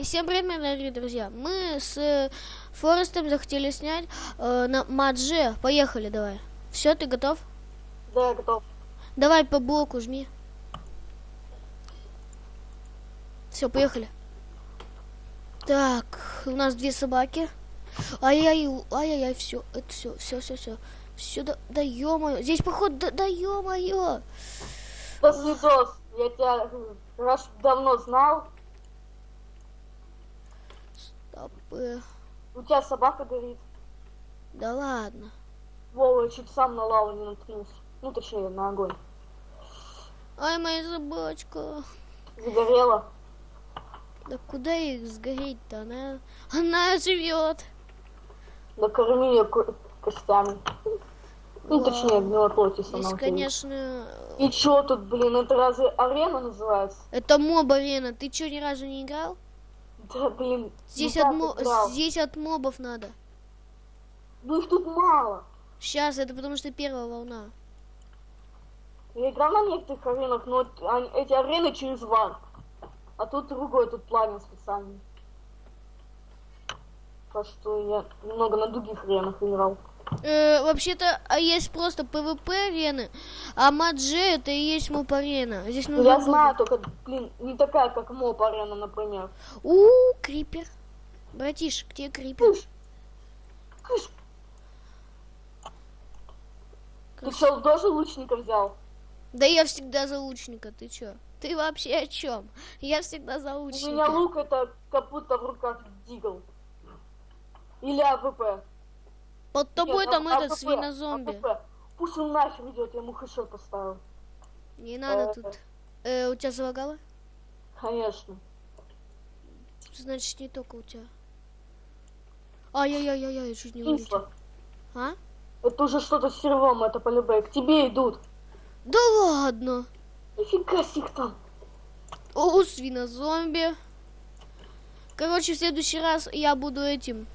И всем привет, дорогие друзья. Мы с э, Форестом захотели снять э, на Мадже. Поехали, давай. Все, ты готов? Да, я готов. Давай по блоку жми. Все, поехали. Так, у нас две собаки. Ай-яй, ай-яй, все, это все, все, все, все. Все, да, да ё Здесь, походу, да, да ё-моё. Да, Свидос, я тебя раз давно знал. У тебя собака горит. Да ладно. Вова, чуть сам на лаву не наткнулся. Ну, точнее, на огонь. Ай, моя собачка. Загорела. Да куда их сгореть-то? Она, она живет. Накорми ее ко- костями. Ну, Вау. точнее, гнилой плоти сама. Здесь, конечно, И чё тут, блин, это разве арена называется? это моб арена. Ты что, ни разу не играл? Да, блин. Здесь, от, мо- здесь от мобов надо. Ну их тут мало. Сейчас, это потому что первая волна. Я играл на некоторых аренах, но эти арены через вар. А тут другой, тут плагин специальный. Так что я немного на других аренах играл. Э, вообще-то, а есть просто PvP арены, а Маджи это и есть моб арена. Здесь Ну, нужно... я знаю, только, блин, не такая, как моб арена, например. У, крипер. Братиш, где крипер? Кыш. Кыш. Ты что, тоже лучника взял? Да я всегда за лучника, ты чё? Ты вообще о чем? Я всегда за У лучника. меня лук это как будто в руках Deagle. Или AWP. Под тобой Нет, там А- этот AWP, свинозомби. Пусть он нахер идет, я ему headshot поставил. Не надо Э. тут. Э, у тебя залагало? Конечно. Значит, не только у тебя. Ай-яй-яй-яй, я чуть не вылетел. А? Это уже что-то с сервом, это полюбе. К тебе идут. Да ладно. Нифига себе их там. О, свинозомби. Короче, в следующий раз я буду этим.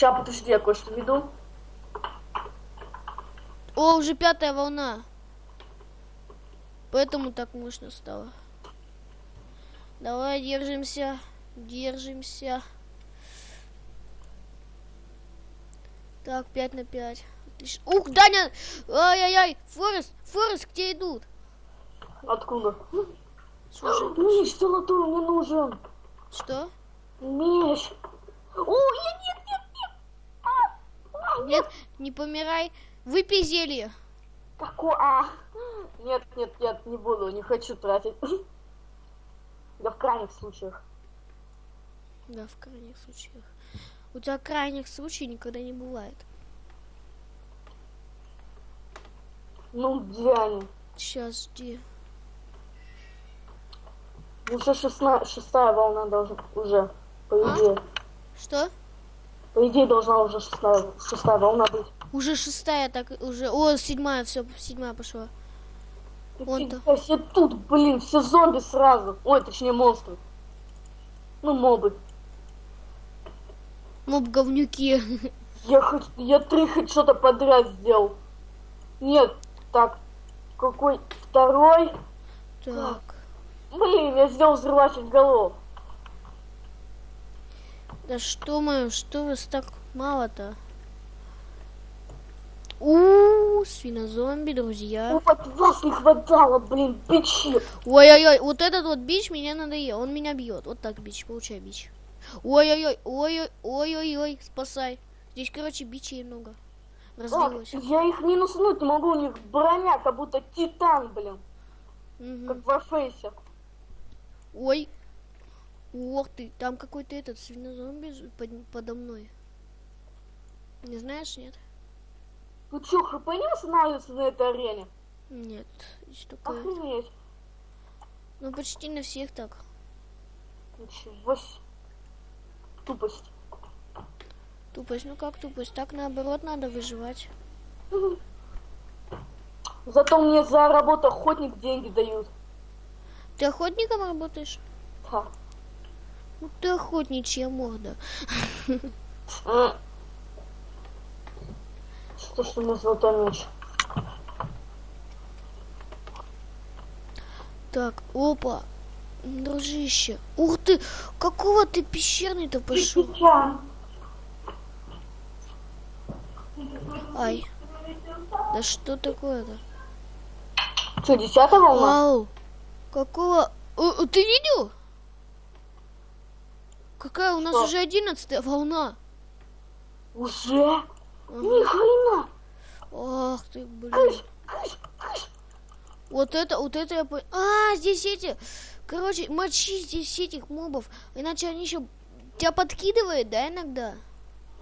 Ща, подожди, я кое-что веду. О, уже пятая волна. Поэтому так мощно стало. Давай, держимся. Держимся. Так, 5 на 5. Отлично. Ух, Даня! Ай-яй-яй! Форест! Форест, где идут? Откуда? Слушай, Меч золотой мне нужен. что? Меч. О, я нет, Нет, не помирай. Выпей зелье. Какой? А. Нет, нет, нет, не буду, не хочу тратить. Да в крайних случаях. Да, в крайних случаях. У тебя крайних случаев никогда не бывает. Ну, где они? Сейчас жди. Уже шестна... шестая волна должна уже, по А? идее. Что? По идее должна уже шестая, шестая волна быть. Уже шестая, так уже. О, седьмая, все, седьмая пошла. Вон-то. Нифига себе тут, блин, все зомби сразу. Ой, точнее монстры. Ну, мобы. Моб говнюки. Я хоть, я три хоть что-то подряд сделал. Нет, так, какой второй? Так. Блин, я сделал взрыватель голов. Да что мы, что вас так мало-то? У, свинозомби, друзья. Ну, вот вас не хватало, блин, бичи. Ой-ой-ой, вот этот вот бич меня надоел, он меня бьет. Вот так бич, получай бич. Ой-ой-ой, ой-ой, ой-ой-ой, спасай. Здесь, короче, бичей много. Так, Развелось. я их минуснуть не могу, у них броня, как будто титан, блин, Мгм. как в Warface. Ой. Ох ты, там какой-то этот свинозомби под- подо мной. Не знаешь, нет? Ну чё, хп не останавливается на этой арене? Нет, здесь только... Охренеть. Ну, почти на всех так. Ничего. Тупость. Тупость, ну как тупость? Так наоборот надо выживать. Зато мне за работу охотник деньги дают. Ты охотником работаешь? Да. Ну ты охотничья морда. Что ж золотой меч? Так, опа. Дружище. Ух ты, какого ты пещерный-то пошел? Ай. Да что такое-то? Что, десятая волна? Вау. Какого... О, о, ты видел? Какая у нас Что? уже одиннадцатая волна. Уже? Ага. Ни хрена. Ах ты, блин. Кыш, кыш, кыш. Вот это, вот это я понял. А, здесь эти... Короче, мочи здесь этих мобов. Иначе они еще... Тебя подкидывает, да, иногда?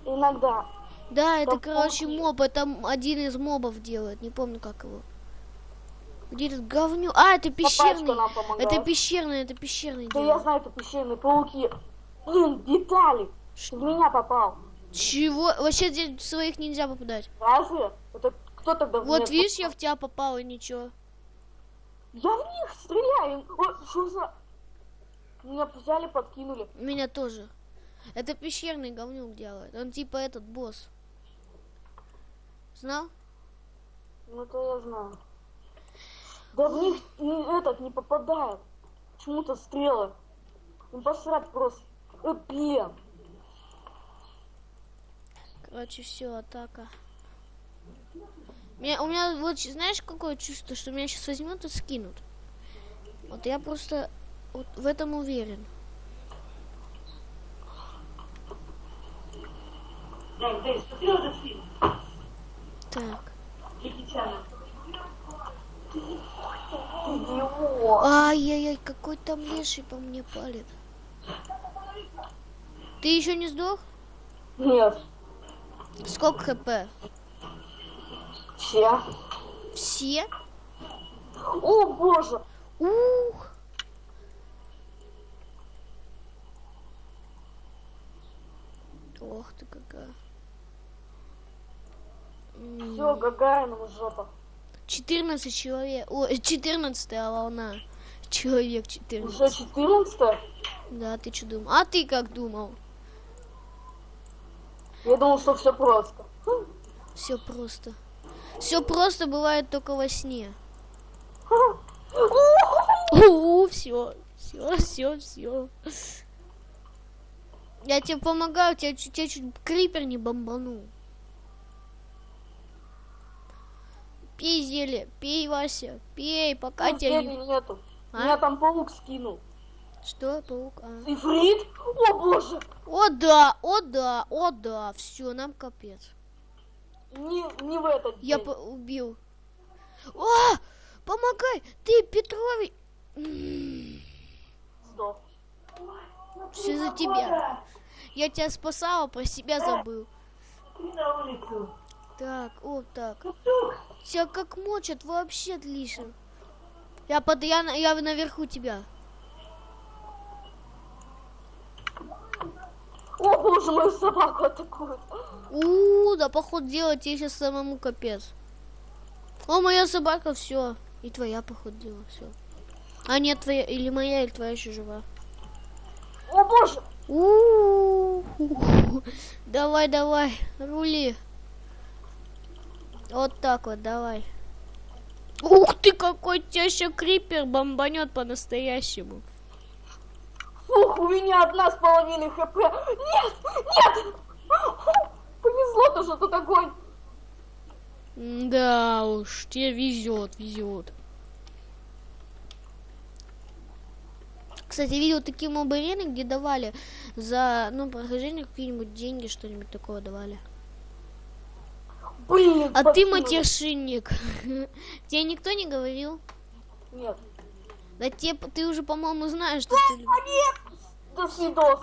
Иногда. Да, это, Да короче, похуй. моб. Это один из мобов делает. Не помню, как его. Где этот говню? А, это пещерный. Это пещерный, это пещерный Да я делает. знаю, это пещерные пауки. Блин, Виталик, ты в меня попал. Чего? Вообще здесь своих нельзя попадать. Разве? Это кто тогда Вот видишь, я в тебя попал и ничего. Я в них стреляю. Ой, что за... Меня взяли, подкинули. Меня тоже. Это пещерный говнюк делает. Он типа этот босс. Знал? Ну это я знаю. Да в них не- этот не попадает. Почему-то стрелы. Ну посрать просто. Блин. Короче, все, атака. Меня, у меня вот, знаешь, какое чувство, что меня сейчас возьмут и скинут. Вот я просто вот в этом уверен. Так. Ай-яй-яй, какой там леший по мне палит. Ты еще не сдох? Нет. Сколько хп? Все. Все? О боже. Ух! Ох ты какая. Все, Гагаринова жопа. 14 человек. О, 14 волна. Человек 14. Уже 14 Да, ты что думал? А ты как думал? Я думал, что все просто. Все просто. Все просто бывает только во сне. все, все, все, все. Я тебе помогаю, тебя, чуть- тебя чуть крипер не бомбанул. Пей зелье, пей, Вася, пей, пока Ну, тебя не... нету. А? Меня там паук скинул. Что, паук? А. Ифрит? О боже. О да, о да, о да, все, нам капец. Не, не в этот Я день. по- убил. О, помогай, ты Петрович. Сдох. Все за тебя. Я тебя спасала, про себя забыл. Так, вот так. Тук. Тебя как мочат, вообще отлично. Я под, я, я наверху тебя. О боже, мою собаку атакуют. У, да поход делать тебе сейчас самому капец. О, моя собака, все. И твоя поход дела, все. А нет, твоя, или моя, или твоя еще жива. О боже. У, Давай, давай, рули. Вот так вот, давай. Ух ты, какой теща крипер бомбанет по-настоящему. Фух, у меня одна с половиной хп. Нет, нет. Повезло-то, что тут огонь. Да уж, тебе везет, везет. Кстати, видел такие моб-арены, где давали за, ну, прохождение какие-нибудь деньги, что-нибудь такое давали. Блин, А ты матершинник. Тебе никто не говорил? Нет. Да тебе, ты уже, по-моему, знаешь, что ты... А нет. До свидос.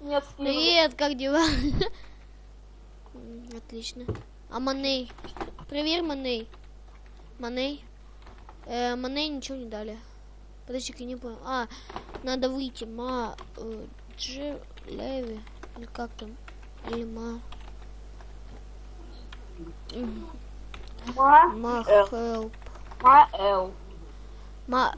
Нет. Привет, как дела? Отлично. А Маней? Проверь Маней. Маней? Э, Маней ничего не дали. Подожди, я не понял. А, надо выйти. Ма... э, Дж... Леви. Или как там? Или ма... Ма, Ма... Ма. Ма... Ма.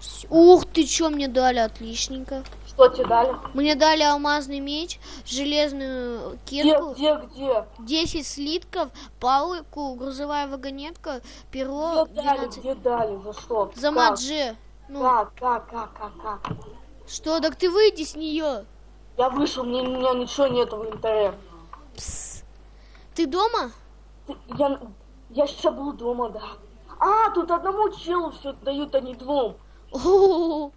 Всё. Ух ты, что мне дали, отличненько. Что тебе дали? Мне дали алмазный меч, железную Где, кирку, где, где? 10 слитков, палку, грузовая вагонетка, перо, Где дали, 12. где дали? За что? За Как? мадже. Ну, Как, как, как, как, как? что, так ты выйди с нее. Я вышел, мне, у меня ничего нету в инвентаре. Пс. Ты дома? Я, я сейчас был дома, да. А, тут одному челу все дают, а не двум. О,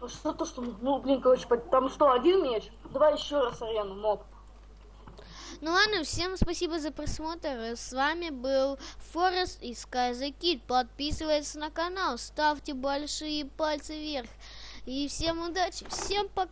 А что то, что... Ну, блин, короче, там что, один меч? Давай еще раз арену, моб. Ну ладно, всем спасибо за просмотр. С вами был Форест и Kid. Подписывайтесь на канал, ставьте большие пальцы вверх. И всем удачи, всем пока.